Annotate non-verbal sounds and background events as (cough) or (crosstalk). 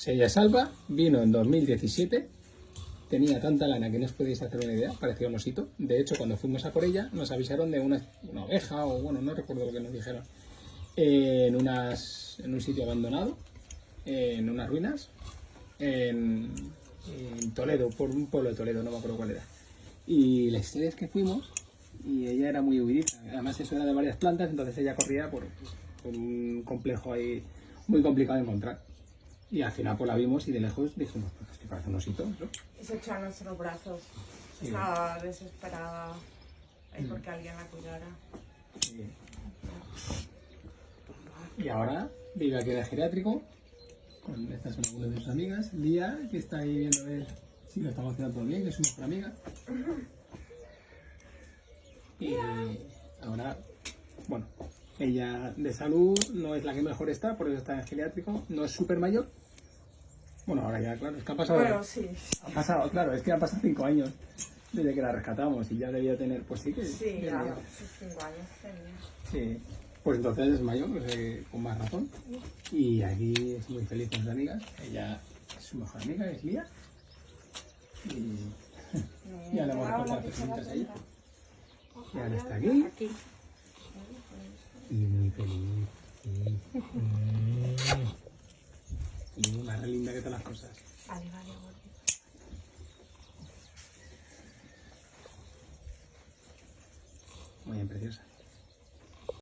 O sea, ella salva, vino en 2017, tenía tanta lana que no os podéis hacer una idea, parecía un osito. De hecho, cuando fuimos a por ella, nos avisaron de una, una oveja, o bueno, no recuerdo lo que nos dijeron, en, unas, en un sitio abandonado, en unas ruinas, en, en Toledo, por un pueblo de Toledo, no me acuerdo cuál era. Y la historia es que fuimos y ella era muy huidiza. Además, eso era de varias plantas, entonces ella corría por, por un complejo ahí muy complicado de encontrar. Y al final pues la vimos y de lejos dijimos, pues es que parece un osito, ¿no? Y se echó a nuestros brazos. Sí. Estaba desesperada Mm. porque alguien la cuidara. Y ahora vive aquí en el geriátrico. Con, estas son algunas de sus amigas. Lía, que está ahí viendo a ver si lo estamos haciendo todo bien, que es mejor amiga. Y ahora, bueno, ella de salud no es la que mejor está, por eso está en geriátrico. No es súper mayor. Bueno, ahora ya, claro, es que ha pasado. Bueno, sí. Ha pasado, claro, es que han pasado cinco años desde que la rescatamos y ya debía tener, pues sí que. Sí, sus cinco años tenía. Sí, pues entonces es mayor, pues, eh, con más razón. Y aquí es muy feliz con sus amigas. Ella es su mejor amiga, es Lía. Y (laughs) ya le hemos recortado personitas ahí. Y ahora está aquí. Aquí. Más linda que todas las cosas. Vale, vale, vale. Muy bien, preciosa.